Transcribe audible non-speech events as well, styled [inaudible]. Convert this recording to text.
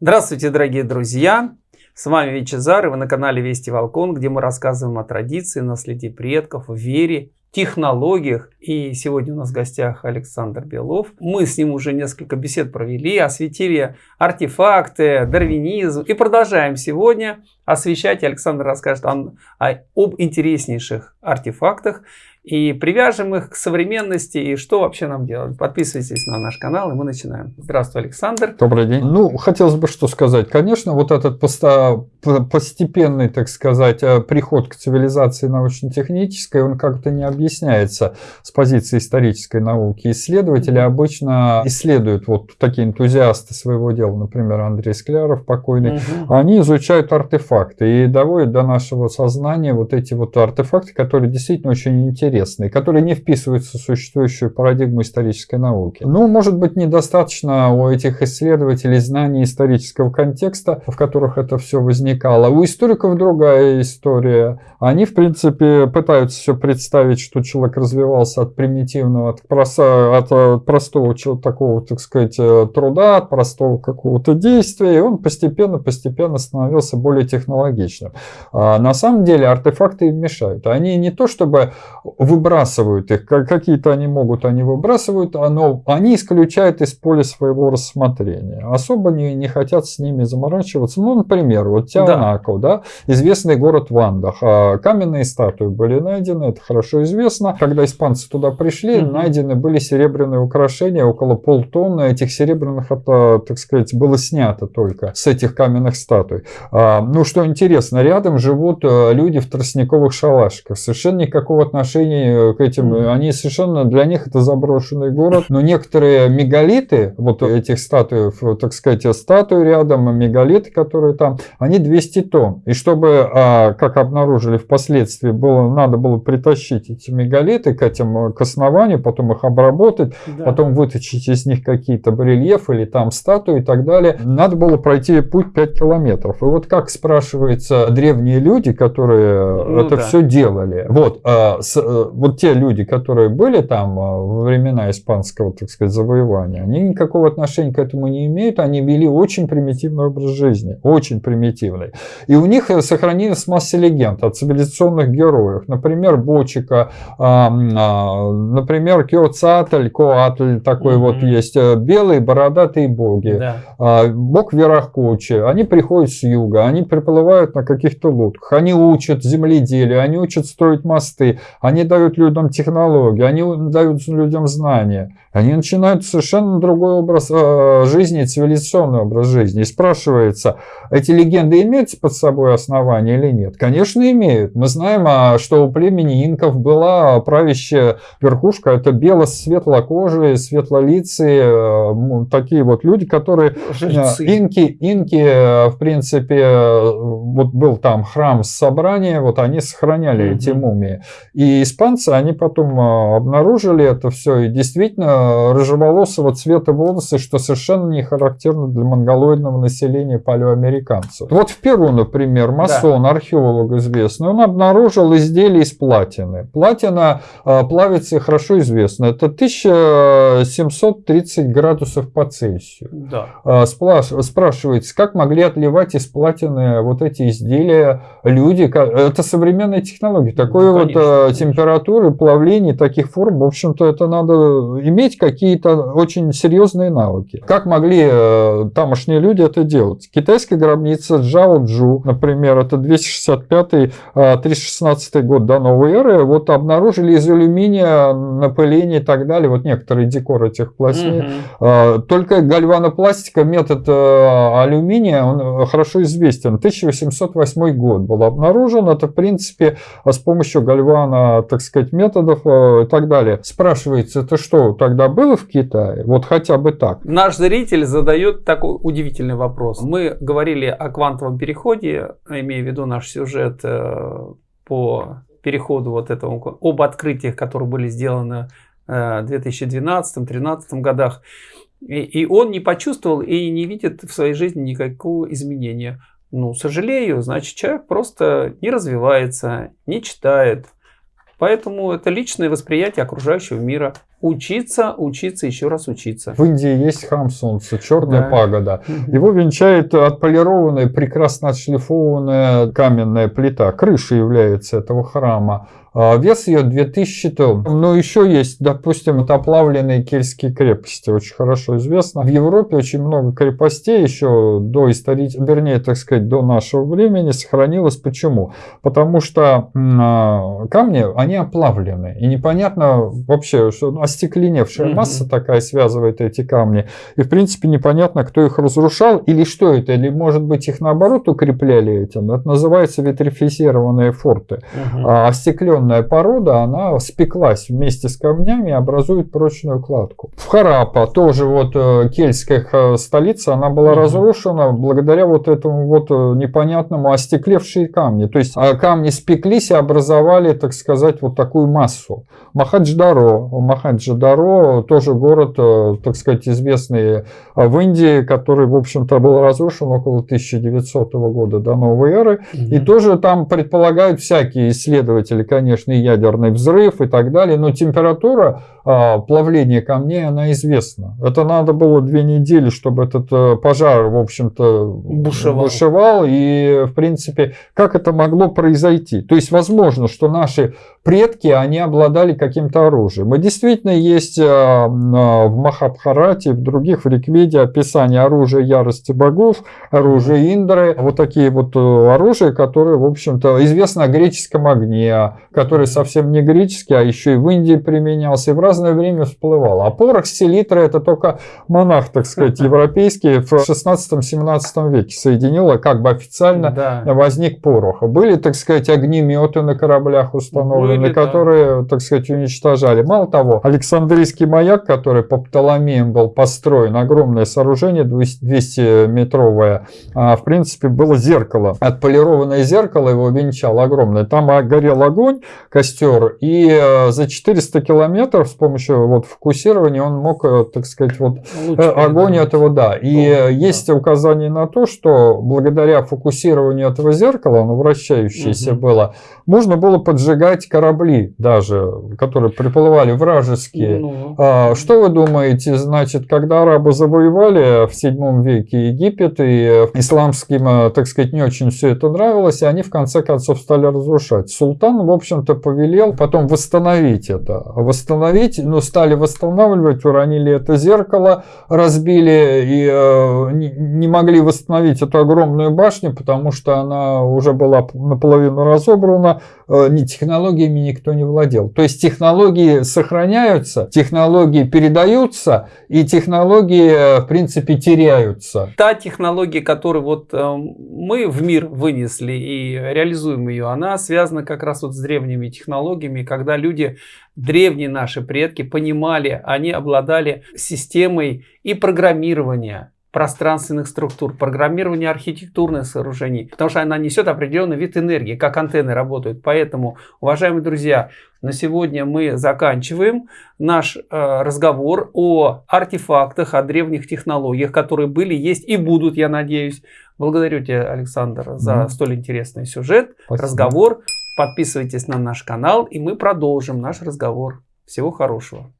Здравствуйте, дорогие друзья! С вами Вичезар, и вы на канале Вести Волкон, где мы рассказываем о традиции, наследии предков, вере, технологиях. И сегодня у нас в гостях Александр Белов. Мы с ним уже несколько бесед провели, осветили артефакты, дарвинизм. И продолжаем сегодня освещать. Александр расскажет о, об интереснейших артефактах и привяжем их к современности и что вообще нам делать. Подписывайтесь на наш канал и мы начинаем. Здравствуй, Александр. Добрый день. Ну, хотелось бы что сказать. Конечно, вот этот постепенный, так сказать, э, приход к цивилизации научно-технической, он как-то не объясняется с позиции исторической науки. Исследователи обычно исследуют, вот такие энтузиасты своего дела, например, Андрей Скляров покойный, угу. они изучают артефакты и доводят до нашего сознания вот эти вот артефакты, которые действительно очень интересны интересные, которые не вписываются в существующую парадигму исторической науки. Ну, может быть, недостаточно у этих исследователей знаний исторического контекста, в которых это все возникало. У историков другая история. Они, в принципе, пытаются все представить, что человек развивался от примитивного, от, проса, от э, простого такого, так сказать, э, труда, от простого какого-то действия, и он постепенно-постепенно становился более технологичным. А на самом деле артефакты им мешают. Они не то чтобы выбрасывают их. Какие-то они могут, они выбрасывают, но они исключают из поля своего рассмотрения. Особо не, не хотят с ними заморачиваться. Ну, например, вот Тианако, да. да, известный город Вандах. А каменные статуи были найдены, это хорошо известно. Когда испанцы туда пришли, mm-hmm. найдены были серебряные украшения, около полтонны этих серебряных, это, так сказать, было снято только с этих каменных статуй. А, ну, что интересно, рядом живут э, люди в тростниковых шалашиках. Совершенно никакого отношения отношении к этим, mm. они совершенно, для них это заброшенный город. Но некоторые мегалиты, вот этих статуй, так сказать, статуи рядом, мегалиты, которые там, они 200 тонн. И чтобы, а, как обнаружили впоследствии, было, надо было притащить эти мегалиты к этим, к основанию, потом их обработать, да. потом вытащить из них какие-то барельефы или там статуи и так далее. Надо было пройти путь 5 километров. И вот как спрашивается древние люди, которые ну, это да. все делали. Вот, а, с, вот те люди, которые были там а, во времена испанского, так сказать, завоевания, они никакого отношения к этому не имеют, они вели очень примитивный образ жизни, очень примитивный. И у них сохранилась масса легенд о цивилизационных героях, например, Бочика, а, а, например, Кеоцатль, Коатль такой mm-hmm. вот есть, э, белые бородатые боги, да. бог Верахкучи, они приходят с юга, они приплывают на каких-то лодках, они учат земледелие, они учат строить мосты, они дают людям технологии, они дают людям знания. Они начинают совершенно другой образ э, жизни, цивилизационный образ жизни. И спрашивается, эти легенды имеют под собой основания или нет? Конечно, имеют. Мы знаем, а, что у племени инков была правящая верхушка. Это бело-светлокожие, светлолицые, э, такие вот люди, которые... Жильцы. Инки, инки, в принципе, вот был там храм собрания, вот они сохраняли mm-hmm. эти мумии. И испанцы, они потом а, обнаружили это все, и действительно рыжеволосого цвета волосы, что совершенно не характерно для монголоидного населения палеоамериканцев. Вот в Перу, например, масон, да. археолог известный, он обнаружил изделие из платины. Платина э, плавится хорошо известно. Это 1730 градусов по Цельсию. Да. Э, спрашивается, как могли отливать из платины вот эти изделия люди? Это современная технология. Такой ну, вот э, температура температуры, плавлений, таких форм, в общем-то, это надо иметь какие-то очень серьезные навыки. Как могли э, тамошние люди это делать? Китайская гробница Джао Джу, например, это 265-316 э, год до новой эры, вот обнаружили из алюминия напыление и так далее, вот некоторые декор этих пластин. Угу. Только гальванопластика, метод э, алюминия, он хорошо известен. 1808 год был обнаружен, это в принципе с помощью гальвана, так сказать, методов э, и так далее. Спрашивается, это что, тогда было в Китае? Вот хотя бы так. Наш зритель задает такой удивительный вопрос. Мы говорили о квантовом переходе, имея в виду наш сюжет э, по переходу вот этому, об открытиях, которые были сделаны э, в 2012-2013 годах. И, и он не почувствовал и не видит в своей жизни никакого изменения. Ну, сожалею, значит, человек просто не развивается, не читает, Поэтому это личное восприятие окружающего мира. Учиться, учиться, еще раз учиться. В Индии есть храм солнца, черная Да. пагода. Его венчает отполированная, прекрасно отшлифованная каменная плита. Крыша является этого храма. А Вес ее 2000 тонн. Но еще есть, допустим, вот оплавленные кельтские крепости, очень хорошо известно. В Европе очень много крепостей еще до исторического, вернее, так сказать, до нашего времени сохранилось. Почему? Потому что а, камни, они оплавлены. И непонятно вообще, что остекленевшая масса такая связывает эти камни. И, в принципе, непонятно, кто их разрушал или что это. Или, может быть, их наоборот укрепляли этим. Это называется витрифицированные форты. Мгм. А остекленная порода, она спеклась вместе с камнями и образует прочную кладку. В Харапа тоже вот э, кельтская э, столица, она была разрушена благодаря вот этому вот э, непонятному остеклевшие камни. То есть а, камни спеклись и образовали, так сказать, вот такую массу. Махадждаро. Махадждаро тоже город, э, так сказать, известный э, в Индии, который, в общем-то, был разрушен около 1900 года до новой эры. И Мгм. тоже там предполагают всякие исследователи, конечно, и ядерный взрыв и так далее, но температура а, плавления камней, она известна. Это надо было две недели, чтобы этот э, пожар, в общем-то, Бушевал. бушевал. И, в принципе, как это могло произойти? То есть, возможно, что наши предки, они обладали каким-то оружием. И действительно есть а, а, в Махабхарате, в других, в Рикведе описание оружия ярости богов, оружие Индры, вот такие вот э, оружия, которые, в общем-то, известно о греческом огне, который совсем не греческий, а еще и в Индии применялся, и в разное время всплывал. А порох селитра это только монах, так сказать, [laughs] европейский в 16-17 веке соединил, и как бы официально Да. возник порох. Были, так сказать, огнеметы на кораблях установлены, Были, да. которые, так сказать, уничтожали. Мало того, Александрийский маяк, который по Птоломеям был построен, огромное сооружение, 200-метровое, а, в принципе, было зеркало. Отполированное зеркало его венчало огромное. Там а, горел огонь, костер, и э, за 400 километров с помощью вот фокусирования он мог, э, так сказать, вот Лучше Э, Огонь передавать. этого, да. И да. есть указание на то, что благодаря фокусированию этого зеркала, оно вращающееся Мгм. было, можно было поджигать корабли даже, которые приплывали вражеские. Ну, А, Что вы думаете, значит, когда арабы завоевали в 7 веке Египет, и э, исламским, э, так сказать, не очень все это нравилось, и они в конце концов стали разрушать. Султан, в общем-то, повелел потом восстановить это. Восстановить, ну, стали восстанавливать, уронили это зеркало, разбили и э, не, могли восстановить эту огромную башню, потому что она уже была наполовину разобрана, э, ни технологиями никто не владел. То есть технологии сохраняются, технологии передаются, и технологии, э, в принципе, теряются. та технология, которую вот э, мы в мир вынесли и реализуем ее, она связана как раз вот с древними технологиями, когда люди, древние наши предки, понимали, они обладали системой и программирования пространственных структур, программирования архитектурных сооружений, потому что она несет определенный вид энергии, как антенны работают. Поэтому, уважаемые друзья, на сегодня мы заканчиваем наш э, разговор о артефактах, о древних технологиях, которые были, есть и будут, я надеюсь. Благодарю тебя, Александр, за Мгм. столь интересный сюжет, Спасибо. разговор. Подписывайтесь на наш канал, и мы продолжим наш разговор. Всего хорошего.